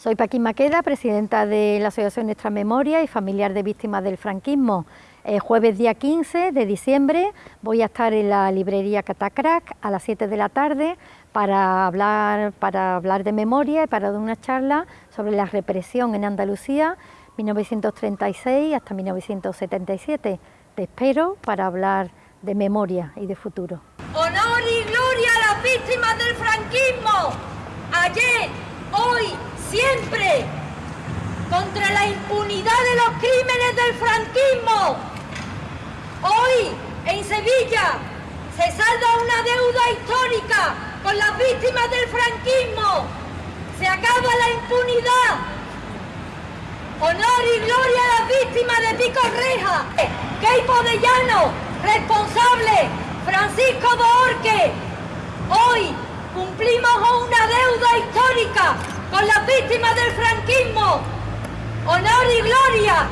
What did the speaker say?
Soy Paquín Maqueda, presidenta de la Asociación Nuestra Memoria y familiar de víctimas del franquismo. El jueves día 15 de diciembre voy a estar en la librería Catacrac a las 7 de la tarde para hablar, para hablar de memoria y para dar una charla sobre la represión en Andalucía 1936 hasta 1977. Te espero para hablar de memoria y de futuro. Honor y gloria a las víctimas del franquismo. Ayer, hoy siempre contra la impunidad de los crímenes del franquismo. Hoy en Sevilla se salda una deuda histórica con las víctimas del franquismo. Se acaba la impunidad. Honor y gloria a las víctimas de Pico Reja. Key Podellano, responsable, Francisco Borque. Hoy cumplimos una deuda histórica víctimas del franquismo. Honor y gloria.